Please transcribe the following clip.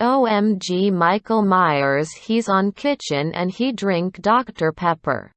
OMG Michael Myers he's on kitchen and he drink Dr Pepper.